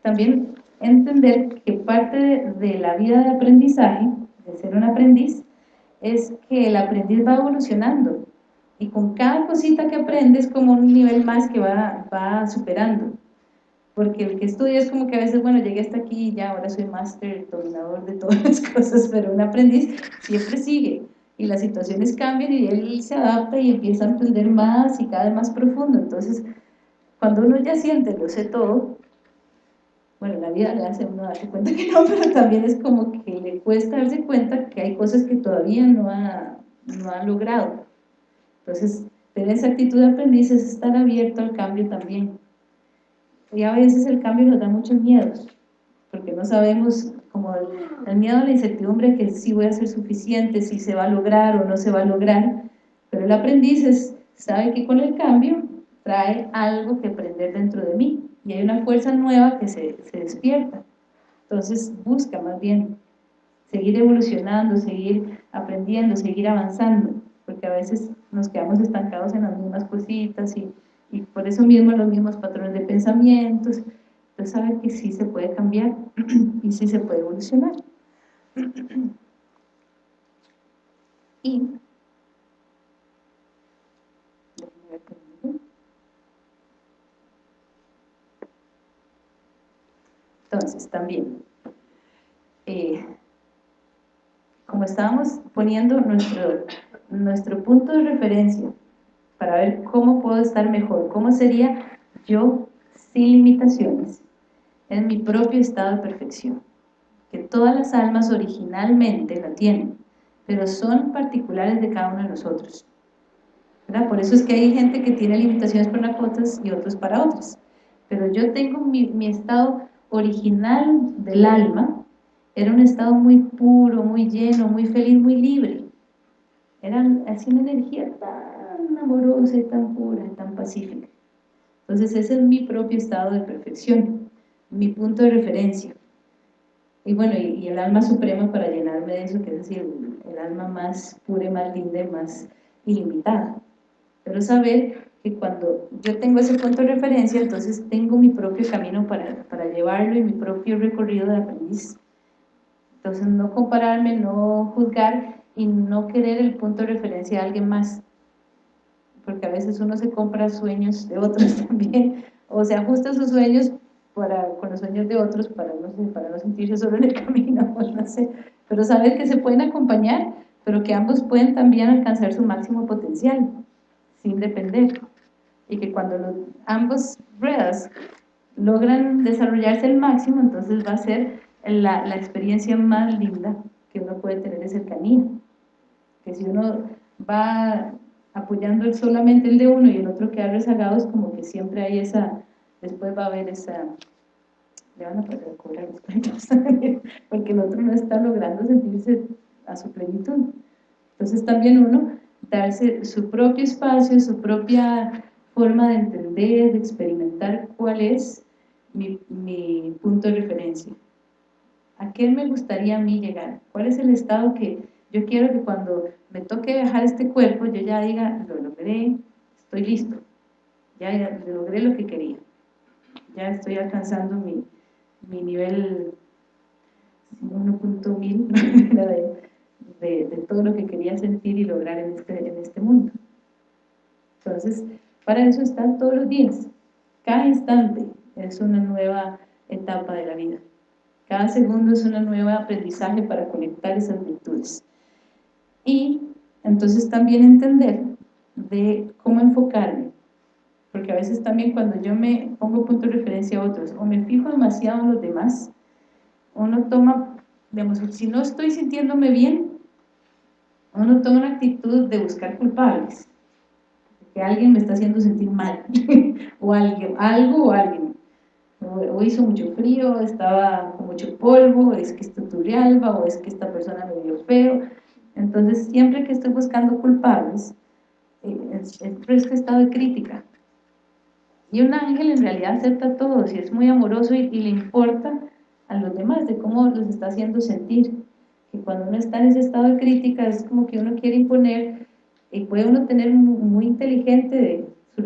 también entender que parte de la vida de aprendizaje, de ser un aprendiz, es que el aprendiz va evolucionando. Y con cada cosita que aprendes como un nivel más que va, va superando. Porque el que estudia es como que a veces, bueno, llegué hasta aquí y ya, ahora soy máster, dominador de todas las cosas, pero un aprendiz siempre sigue, y las situaciones cambian y él se adapta y empieza a entender más y cada vez más profundo, entonces, cuando uno ya siente, lo sé todo, bueno, la vida le hace uno darse cuenta que no, pero también es como que le cuesta darse cuenta que hay cosas que todavía no ha, no ha logrado, entonces, tener esa actitud de aprendiz es estar abierto al cambio también, y a veces el cambio nos da muchos miedos, porque no sabemos, como el, miedo a la incertidumbre, que si voy a ser suficiente, si se va a lograr o no se va a lograr, pero el aprendiz sabe que con el cambio trae algo que aprender dentro de mí, y hay una fuerza nueva que se, se despierta, entonces busca más bien seguir evolucionando, seguir aprendiendo, seguir avanzando, porque a veces nos quedamos estancados en las mismas cositas y y por eso mismo los mismos patrones de pensamientos, entonces saber que sí se puede cambiar y sí se puede evolucionar. Y entonces también eh, como estábamos poniendo nuestro, nuestro punto de referencia para ver cómo puedo estar mejor, cómo sería yo sin limitaciones, en mi propio estado de perfección, que todas las almas originalmente la tienen, pero son particulares de cada uno de nosotros. ¿verdad? Por eso es que hay gente que tiene limitaciones para unas cosas y otros para otras. Pero yo tengo mi, mi estado original del alma, era un estado muy puro, muy lleno, muy feliz, muy libre. Era así una energía tan amorosa y tan pura y tan pacífica. Entonces ese es mi propio estado de perfección, mi punto de referencia. Y bueno, y, el alma suprema para llenarme de eso, que es decir, el, alma más pura, más linda y más ilimitada. Pero saber que cuando yo tengo ese punto de referencia, entonces tengo mi propio camino para, para llevarlo y mi propio recorrido de aprendiz. Entonces no compararme, no juzgar y no querer el punto de referencia de alguien más porque a veces uno se compra sueños de otros también, o se ajusta a sus sueños para, con los sueños de otros para no, para no sentirse solo en el camino, pues no sé, pero saber que se pueden acompañar, pero que ambos pueden también alcanzar su máximo potencial, sin depender, y que cuando los, ambos ruedas logran desarrollarse al máximo, entonces va a ser la, la experiencia más linda que uno puede tener de cercanía, que si uno va apoyando solamente el de uno y el otro queda rezagado, es como que siempre hay esa, después va a haber esa, le van a poder cobrar los cuentos, porque el otro no está logrando sentirse a su plenitud. Entonces también uno darse su propio espacio, su propia forma de entender, de experimentar cuál es mi, mi punto de referencia. ¿A qué me gustaría a mí llegar? ¿Cuál es el estado que yo quiero que cuando me toque dejar este cuerpo, yo ya diga, lo logré, estoy listo, ya, logré lo que quería, ya estoy alcanzando mi, mi nivel 1.1000 de, de, todo lo que quería sentir y lograr en este, en este mundo. Entonces, para eso están todos los días, cada instante es una nueva etapa de la vida. Cada segundo es un nuevo aprendizaje para conectar esas virtudes y entonces también entender de cómo enfocarme, porque a veces también cuando yo me pongo punto de referencia a otros o me fijo demasiado en los demás, uno toma, digamos, si no estoy sintiéndome bien, uno toma una actitud de buscar culpables, que alguien me está haciendo sentir mal, o alguien, algo o alguien, o, hizo mucho frío, estaba con mucho polvo, es que esto Turrialba, o es que esta persona me vio feo, entonces, siempre que estoy buscando culpables, eh, es, este estado de crítica. Y un ángel en realidad acepta a todos y es muy amoroso y, le importa a los demás de cómo los está haciendo sentir. Que cuando uno está en ese estado de crítica es como que uno quiere imponer y puede uno tener muy, inteligente de su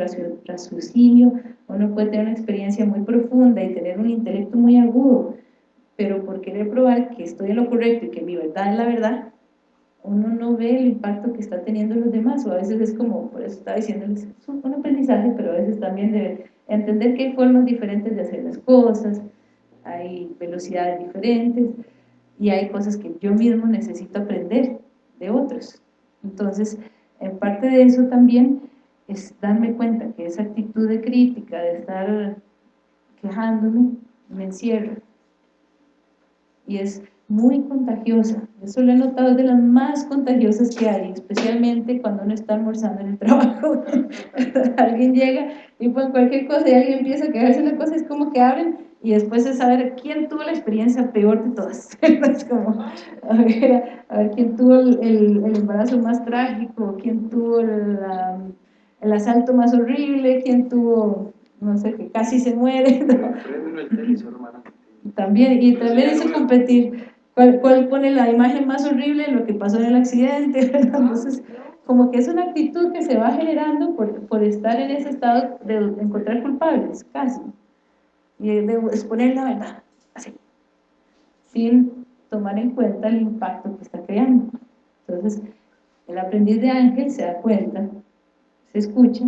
raciocinio, uno puede tener una experiencia muy profunda y tener un intelecto muy agudo, pero por querer probar que estoy en lo correcto y que mi verdad es la verdad, uno no ve el impacto que está teniendo los demás, o a veces es como, por eso estaba diciéndoles, es un aprendizaje, pero a veces también de entender que hay formas diferentes de hacer las cosas, hay velocidades diferentes, y hay cosas que yo mismo necesito aprender de otros. Entonces, en parte de eso también es darme cuenta que esa actitud de crítica, de estar quejándome, me encierra. Y es muy contagiosa. Eso lo he notado, de las más contagiosas que hay, especialmente cuando uno está almorzando en el trabajo. alguien llega y pone cualquier cosa y alguien empieza a quejarse una cosa, es como que abren y después es saber quién tuvo la experiencia peor de todas. es como, a ver, a ver quién tuvo el, el, embarazo más trágico, quién tuvo el, el, asalto más horrible, quién tuvo, no sé, que casi se muere. También, y también eso competir ¿Cuál, pone la imagen más horrible de lo que pasó en el accidente? Entonces, como que es una actitud que se va generando por, por estar en ese estado de encontrar culpables, casi, y de exponer la verdad, así, sin tomar en cuenta el impacto que está creando. Entonces, el aprendiz de ángel se da cuenta, se escucha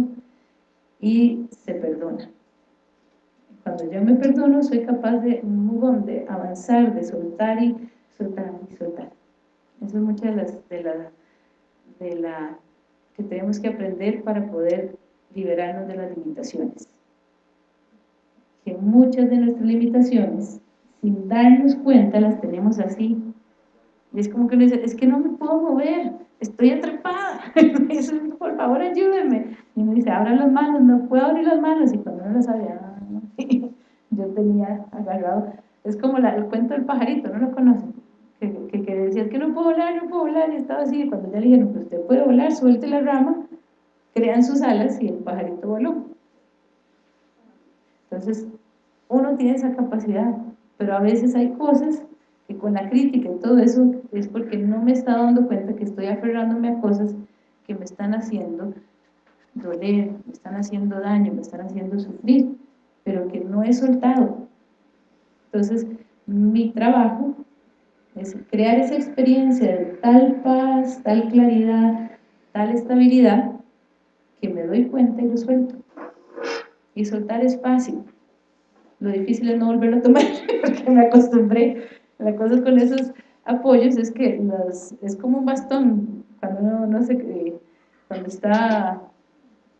y se perdona. Cuando yo me perdono, soy capaz de, de avanzar, de soltar y soltar y soltar. Eso es muchas de las de la, de la que tenemos que aprender para poder liberarnos de las limitaciones. Que muchas de nuestras limitaciones, sin darnos cuenta, las tenemos así. Y es como que uno dice, es que no me puedo mover, estoy atrapada, por favor ayúdenme. Y uno dice, abra las manos, no puedo abrir las manos. Y cuando uno las abría, ah, yo tenía agarrado, es como el cuento del pajarito, ¿no lo conocen? Que, que, decía que no puedo volar, no puedo volar, y estaba así, y cuando ya le dijeron, pues usted puede volar, suelte la rama, crean sus alas y el pajarito voló. Entonces, uno tiene esa capacidad, pero a veces hay cosas que con la crítica y todo eso es porque no me está dando cuenta que estoy aferrándome a cosas que me están haciendo doler, me están haciendo daño, me están haciendo sufrir, pero que no he soltado. Entonces, mi trabajo es crear esa experiencia de tal paz, tal claridad, tal estabilidad, que me doy cuenta y lo suelto. Y soltar es fácil. lo difícil es no volverlo a tomar, porque me acostumbré. La cosa con esos apoyos es que es como un bastón, cuando uno no se, eh, cuando está,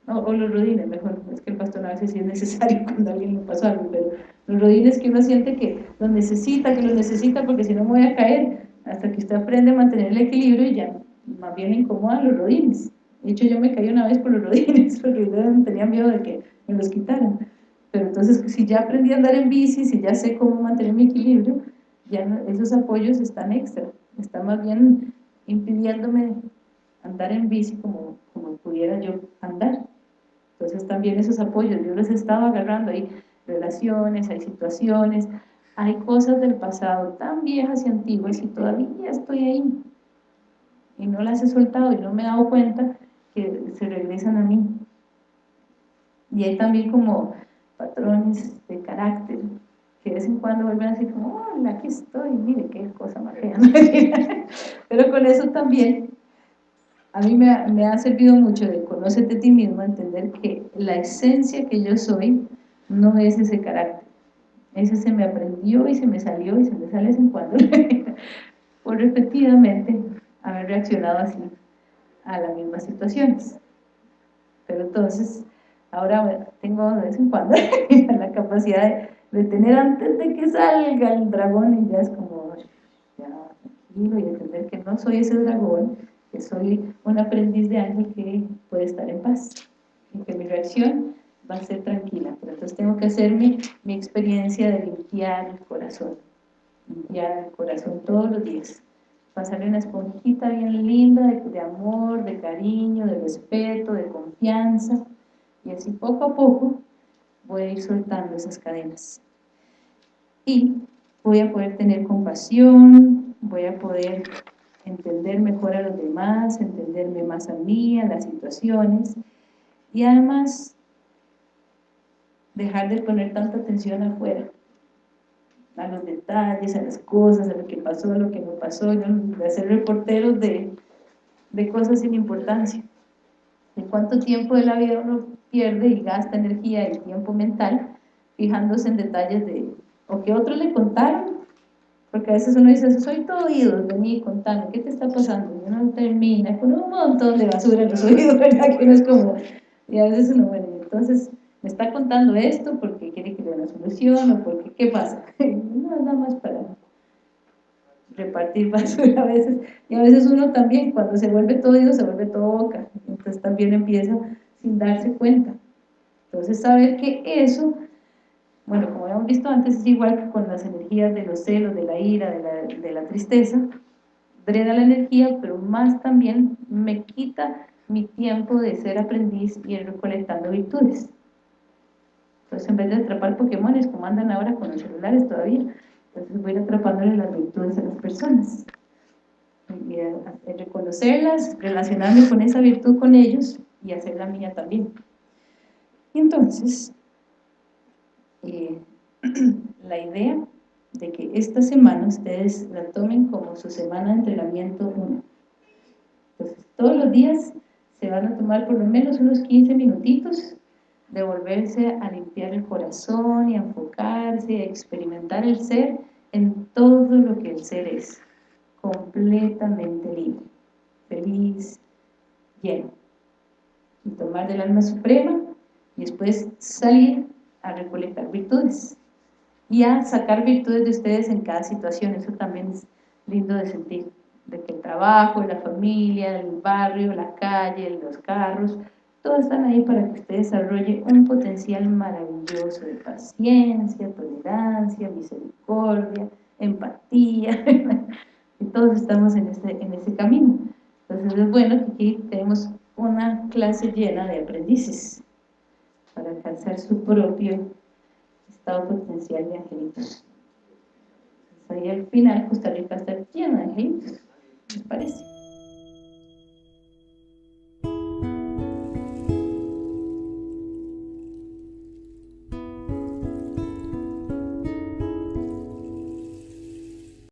o los rodines, mejor, es que el bastón a veces sí es necesario cuando alguien le pasa algo, pero los rodines que uno siente que los necesita, que los necesita, porque si no me voy a caer, hasta que usted aprende a mantener el equilibrio y ya más bien incomodan los rodines. De hecho, yo me caí una vez por los rodines, porque yo tenía miedo de que me los quitaran. Pero entonces, si ya aprendí a andar en bici, si ya sé cómo mantener mi equilibrio, ya esos apoyos están extra, están más bien impidiéndome andar en bici como, como pudiera yo andar. Entonces también esos apoyos, yo los he estado agarrando, hay relaciones, hay situaciones, hay cosas del pasado tan viejas y antiguas y todavía estoy ahí y no las he soltado y no me he dado cuenta que se regresan a mí. Y hay también como patrones de carácter que de vez en cuando vuelven así como, hola, aquí estoy, mire qué cosa más fea. Pero con eso también, a mí me ha, me ha servido mucho de conocerte a ti mismo, entender que la esencia que yo soy no es ese carácter. Ese se me aprendió y se me salió y se me sale de vez en cuando. por repetidamente haber reaccionado así a las mismas situaciones. Pero entonces, ahora tengo de vez en cuando la capacidad de, tener antes de que salga el dragón y ya es como, ya, tranquilo y entender que no soy ese dragón, que soy un aprendiz de ángel que puede estar en paz y que mi reacción va a ser tranquila. Pero entonces tengo que hacerme mi experiencia de limpiar el corazón, limpiar el corazón todos los días pasarle una esponjita bien linda de, amor, de cariño, de respeto, de confianza y así poco a poco voy a ir soltando esas cadenas y voy a poder tener compasión, voy a poder entender mejor a los demás, entenderme más a mí, a las situaciones y además dejar de poner tanta atención afuera a los detalles, a las cosas, a lo que pasó, a lo que no pasó, de hacer reporteros de, de cosas sin importancia. De cuánto tiempo de la vida uno pierde y gasta energía y tiempo mental fijándose en detalles de, o que otros le contaron, porque a veces uno dice, soy todo oídos, vení, contame, ¿qué te está pasando? Y uno termina con un montón de basura en los oídos, ¿verdad? Que uno es como, y a veces uno, bueno, entonces me está contando esto porque quiere que le dé una solución o porque, ¿qué pasa? No, nada más para repartir basura a veces, y a veces uno también, cuando se vuelve todo oído, se vuelve todo boca, entonces también empieza sin darse cuenta. Entonces saber que eso, bueno, como habíamos visto antes, es igual que con las energías de los celos, de la ira, de la, de la tristeza, drena la energía, pero más también me quita mi tiempo de ser aprendiz y ir recolectando virtudes. Entonces, en vez de atrapar Pokémones, como andan ahora con los celulares todavía, entonces voy a ir atrapándole las virtudes a las personas. Y reconocerlas, relacionarme con esa virtud con ellos y hacer la mía también. Y entonces, eh, la idea de que esta semana ustedes la tomen como su semana de entrenamiento 1. Entonces, todos los días se van a tomar por lo menos unos 15 minutitos de volverse a limpiar el corazón y a enfocarse y a experimentar el ser en todo lo que el ser es, completamente libre, feliz, lleno. Y tomar del alma suprema y después salir a recolectar virtudes y a sacar virtudes de ustedes en cada situación, eso también es lindo de sentir, de que el trabajo, la familia, el barrio, la calle, los carros, todos están ahí para que usted desarrolle un potencial maravilloso de paciencia, tolerancia, misericordia, empatía, y todos estamos en ese, en ese camino. Entonces es bueno que aquí tenemos una clase llena de aprendices para alcanzar su propio estado potencial de angelitos. Entonces ahí al final Costa Rica está llena de angelitos, ¿les parece?